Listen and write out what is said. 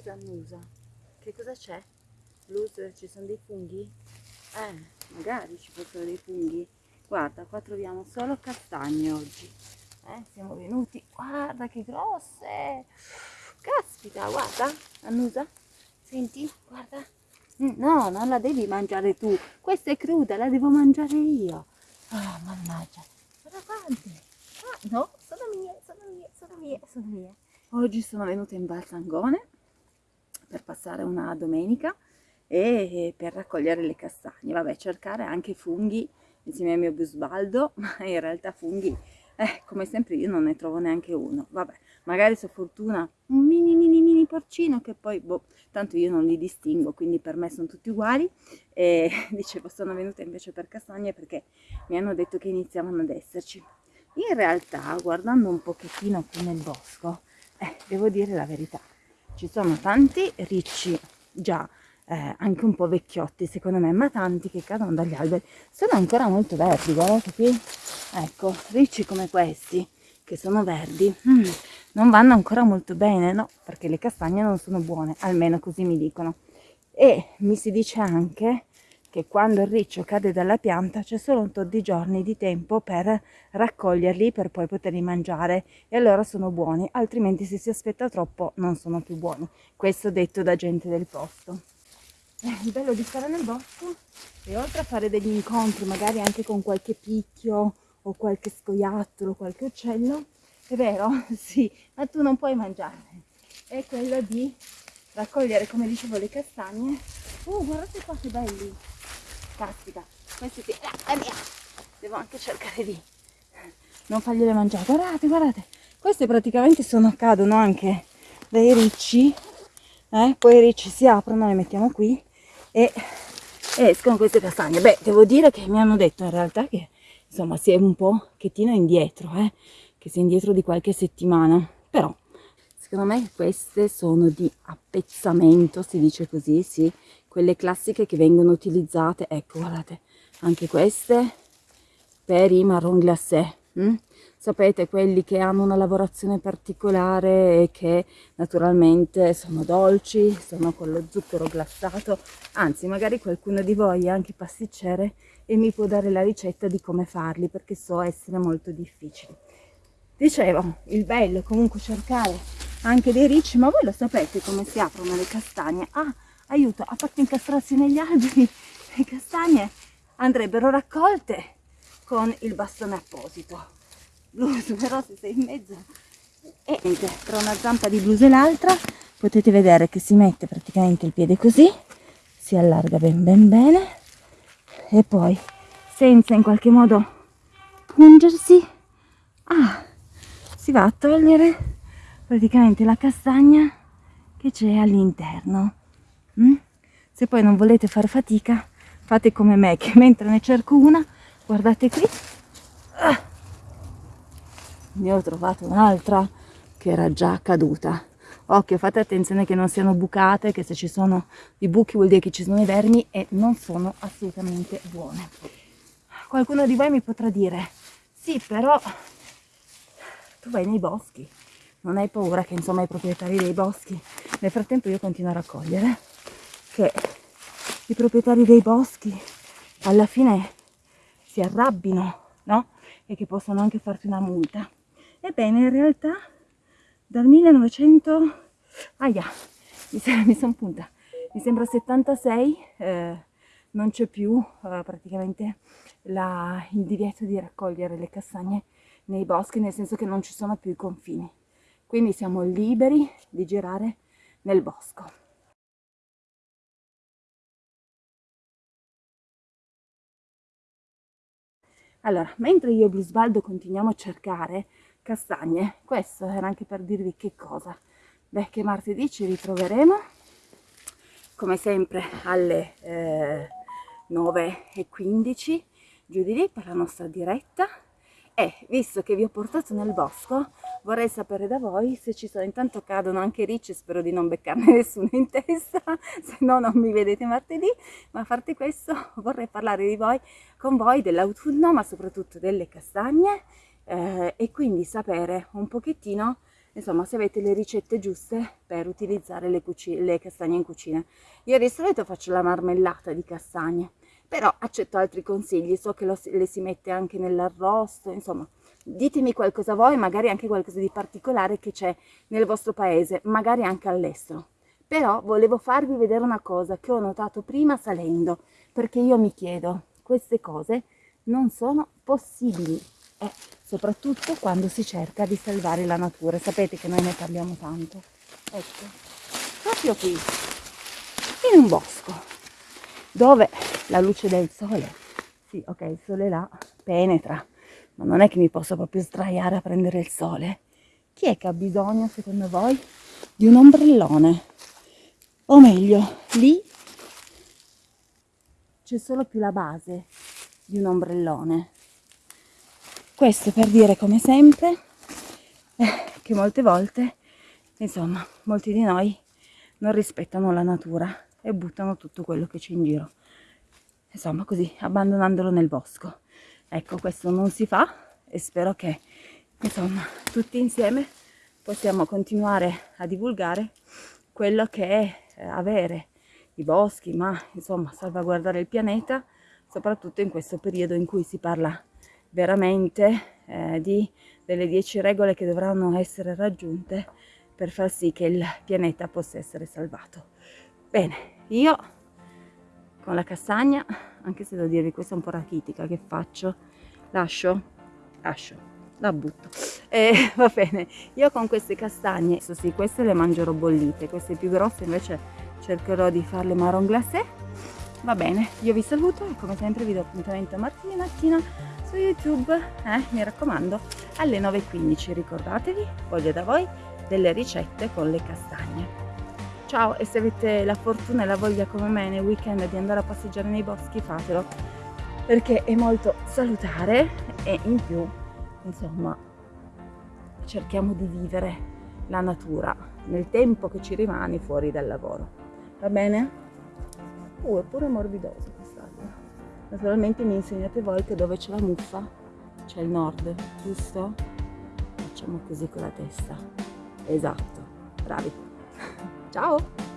Luz annusa. Che cosa c'è? Luz, ci sono dei funghi? Eh, magari ci fossero dei funghi. Guarda, qua troviamo solo castagne oggi. Eh, siamo venuti. Guarda che grosse! Caspita, guarda, annusa. Senti, guarda. Mm, no, non la devi mangiare tu. Questa è cruda, la devo mangiare io. Ah, oh, mannaggia. Guarda quante. Ah, no, sono mie, sono mie, sono mie, sono mie. Oggi sono venuta in Val Sangone per passare una domenica e per raccogliere le castagne. Vabbè, cercare anche funghi insieme al mio busbaldo, ma in realtà funghi, eh, come sempre io non ne trovo neanche uno. Vabbè, magari se fortuna un mini mini mini porcino che poi, boh, tanto io non li distingo, quindi per me sono tutti uguali. E dicevo, sono venuta invece per castagne perché mi hanno detto che iniziavano ad esserci. In realtà, guardando un pochettino qui nel bosco, eh, devo dire la verità, ci sono tanti ricci già eh, anche un po' vecchiotti secondo me, ma tanti che cadono dagli alberi, sono ancora molto verdi, guardate qui, ecco, ricci come questi, che sono verdi, mm, non vanno ancora molto bene, no, perché le castagne non sono buone, almeno così mi dicono. E mi si dice anche che quando il riccio cade dalla pianta c'è solo un tot di giorni di tempo per raccoglierli per poi poterli mangiare e allora sono buoni, altrimenti se si aspetta troppo non sono più buoni. Questo detto da gente del posto. Eh, il bello di stare nel bosco e oltre a fare degli incontri magari anche con qualche picchio o qualche scoiattolo, qualche uccello, è vero? Sì, ma tu non puoi mangiarne. È quello di raccogliere, come dicevo, le castagne. Oh, guardate qua che belli! Caspita questi sì, ah, è mia. Devo anche cercare di non fargliele mangiare. Guardate guardate. Queste praticamente sono cadono anche dai ricci eh? poi i ricci si aprono le mettiamo qui e escono queste castagne. Beh devo dire che mi hanno detto in realtà che insomma si è un po' chettino indietro eh? che si è indietro di qualche settimana. Però secondo me queste sono di appezzamento si dice così sì quelle classiche che vengono utilizzate, ecco guardate, anche queste per i marron glacé. Hm? Sapete, quelli che hanno una lavorazione particolare e che naturalmente sono dolci, sono con lo zucchero glassato, anzi magari qualcuno di voi è anche pasticcere e mi può dare la ricetta di come farli perché so essere molto difficili. Dicevo, il bello è comunque cercare anche dei ricci, ma voi lo sapete come si aprono le castagne? Ah, aiuto, ha fatto incastrarsi negli alberi le castagne andrebbero raccolte con il bastone apposito. Blues, però se sei in mezzo e niente, tra una zampa di blues e l'altra potete vedere che si mette praticamente il piede così, si allarga ben ben bene e poi senza in qualche modo pungersi, ah, si va a togliere praticamente la castagna che c'è all'interno? Se poi non volete fare fatica, fate come me, che mentre ne cerco una, guardate qui, ah, ne ho trovato un'altra che era già caduta. Occhio, fate attenzione che non siano bucate, che se ci sono i buchi vuol dire che ci sono i vermi e non sono assolutamente buone. Qualcuno di voi mi potrà dire, sì però tu vai nei boschi, non hai paura che insomma i proprietari dei boschi, nel frattempo io continuo a raccogliere che i proprietari dei boschi alla fine si arrabbino, no? E che possono anche farti una multa. Ebbene, in realtà dal 1900... Aia, mi, sono punta. Mi sembra 76, eh, non c'è più eh, praticamente la, il divieto di raccogliere le castagne nei boschi, nel senso che non ci sono più i confini. Quindi siamo liberi di girare nel bosco. Allora, mentre io e Blusbaldo continuiamo a cercare castagne, questo era anche per dirvi che cosa. Beh, che martedì ci ritroveremo, come sempre alle eh, 9.15 giù di lì per la nostra diretta e visto che vi ho portato nel bosco vorrei sapere da voi se ci sono intanto cadono anche ricci spero di non beccarne nessuno in testa se no non mi vedete martedì ma a parte questo vorrei parlare di voi con voi dell'autunno ma soprattutto delle castagne eh, e quindi sapere un pochettino insomma se avete le ricette giuste per utilizzare le, le castagne in cucina. Io di solito faccio la marmellata di castagne, però accetto altri consigli, so che lo, le si mette anche nell'arrosto, insomma ditemi qualcosa voi, magari anche qualcosa di particolare che c'è nel vostro paese, magari anche all'estero. Però volevo farvi vedere una cosa che ho notato prima salendo, perché io mi chiedo, queste cose non sono possibili, e soprattutto quando si cerca di salvare la natura. Sapete che noi ne parliamo tanto. Ecco, proprio qui, in un bosco, dove la luce del sole, sì, ok, il sole là penetra, ma non è che mi posso proprio sdraiare a prendere il sole. Chi è che ha bisogno, secondo voi, di un ombrellone? o meglio lì c'è solo più la base di un ombrellone questo per dire come sempre eh, che molte volte insomma molti di noi non rispettano la natura e buttano tutto quello che c'è in giro insomma così abbandonandolo nel bosco ecco questo non si fa e spero che insomma tutti insieme possiamo continuare a divulgare quello che è eh, avere i boschi, ma insomma salvaguardare il pianeta, soprattutto in questo periodo in cui si parla veramente eh, di, delle 10 regole che dovranno essere raggiunte per far sì che il pianeta possa essere salvato. Bene, io con la castagna, anche se devo dirvi questa è un po' rachitica che faccio, lascio, lascio, la butto. E va bene, io con queste castagne, sì, queste le mangerò bollite, queste più grosse invece cercherò di farle marron glacé. Va bene, io vi saluto e come sempre vi do appuntamento martedì mattina su YouTube, eh, mi raccomando, alle 9.15. Ricordatevi, voglio da voi delle ricette con le castagne. Ciao e se avete la fortuna e la voglia come me nel weekend di andare a passeggiare nei boschi fatelo perché è molto salutare e in più insomma cerchiamo di vivere la natura nel tempo che ci rimane fuori dal lavoro. Va bene? Uh, è pure morbidoso quest'albero. Naturalmente mi insegnate voi che dove c'è la muffa c'è il nord, giusto? Facciamo così con la testa. Esatto, bravi. Ciao!